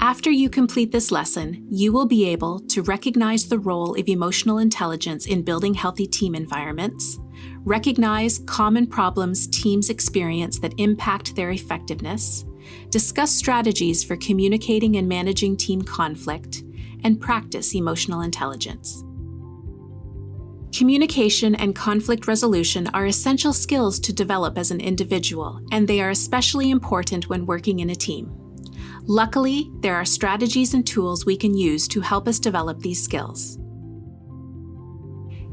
After you complete this lesson, you will be able to recognize the role of emotional intelligence in building healthy team environments, recognize common problems teams experience that impact their effectiveness, discuss strategies for communicating and managing team conflict, and practice emotional intelligence. Communication and conflict resolution are essential skills to develop as an individual, and they are especially important when working in a team. Luckily, there are strategies and tools we can use to help us develop these skills.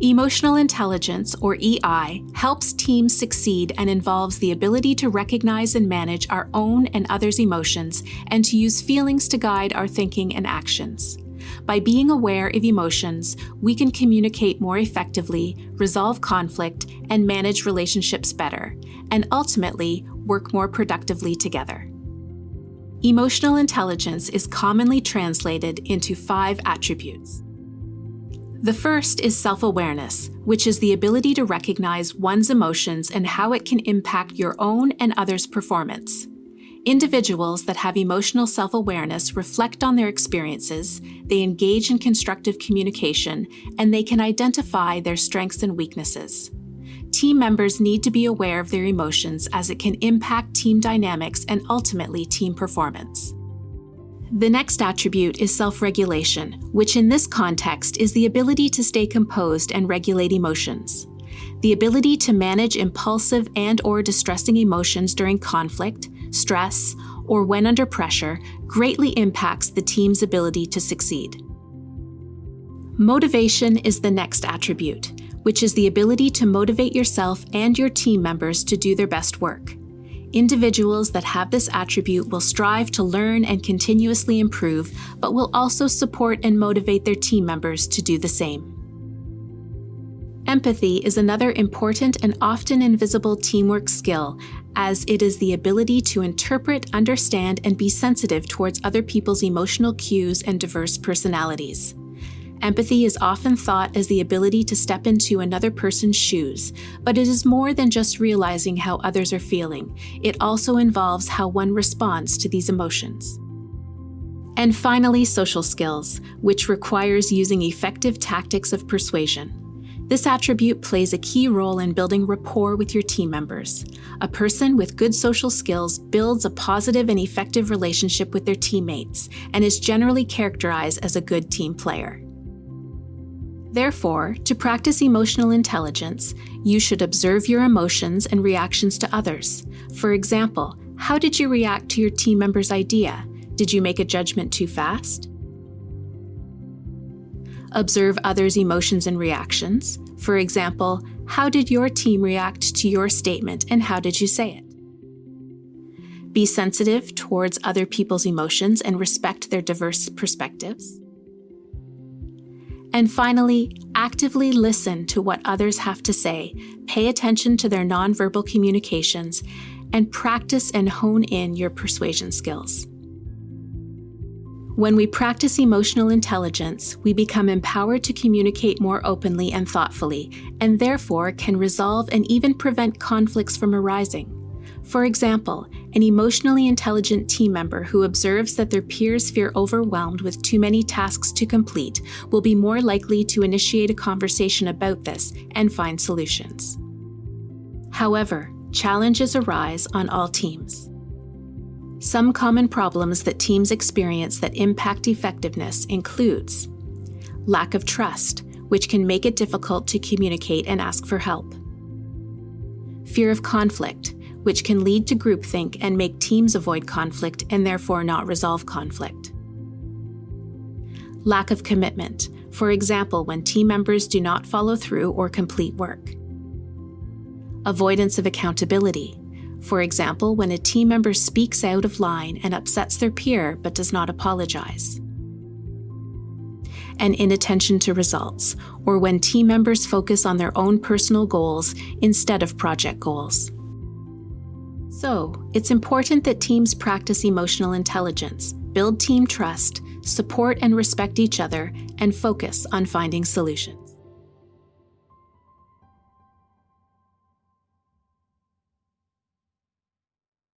Emotional intelligence, or EI, helps teams succeed and involves the ability to recognize and manage our own and others' emotions and to use feelings to guide our thinking and actions. By being aware of emotions, we can communicate more effectively, resolve conflict, and manage relationships better, and ultimately work more productively together. Emotional intelligence is commonly translated into five attributes. The first is self awareness, which is the ability to recognize one's emotions and how it can impact your own and others' performance. Individuals that have emotional self awareness reflect on their experiences, they engage in constructive communication, and they can identify their strengths and weaknesses. Team members need to be aware of their emotions as it can impact team dynamics and ultimately team performance. The next attribute is self-regulation, which in this context is the ability to stay composed and regulate emotions. The ability to manage impulsive and or distressing emotions during conflict, stress, or when under pressure greatly impacts the team's ability to succeed. Motivation is the next attribute, which is the ability to motivate yourself and your team members to do their best work. Individuals that have this attribute will strive to learn and continuously improve, but will also support and motivate their team members to do the same. Empathy is another important and often invisible teamwork skill, as it is the ability to interpret, understand, and be sensitive towards other people's emotional cues and diverse personalities. Empathy is often thought as the ability to step into another person's shoes, but it is more than just realizing how others are feeling. It also involves how one responds to these emotions. And finally, social skills, which requires using effective tactics of persuasion. This attribute plays a key role in building rapport with your team members. A person with good social skills builds a positive and effective relationship with their teammates and is generally characterized as a good team player. Therefore, to practice emotional intelligence, you should observe your emotions and reactions to others. For example, how did you react to your team member's idea? Did you make a judgment too fast? Observe others' emotions and reactions. For example, how did your team react to your statement and how did you say it? Be sensitive towards other people's emotions and respect their diverse perspectives. And finally, actively listen to what others have to say, pay attention to their nonverbal communications, and practice and hone in your persuasion skills. When we practice emotional intelligence, we become empowered to communicate more openly and thoughtfully, and therefore can resolve and even prevent conflicts from arising. For example, an emotionally intelligent team member who observes that their peers feel overwhelmed with too many tasks to complete will be more likely to initiate a conversation about this and find solutions. However, challenges arise on all teams. Some common problems that teams experience that impact effectiveness includes lack of trust, which can make it difficult to communicate and ask for help. Fear of conflict, which can lead to groupthink and make teams avoid conflict and therefore not resolve conflict. Lack of commitment, for example, when team members do not follow through or complete work. Avoidance of accountability, for example, when a team member speaks out of line and upsets their peer but does not apologize. And inattention to results, or when team members focus on their own personal goals instead of project goals. So, it's important that teams practice emotional intelligence, build team trust, support and respect each other, and focus on finding solutions.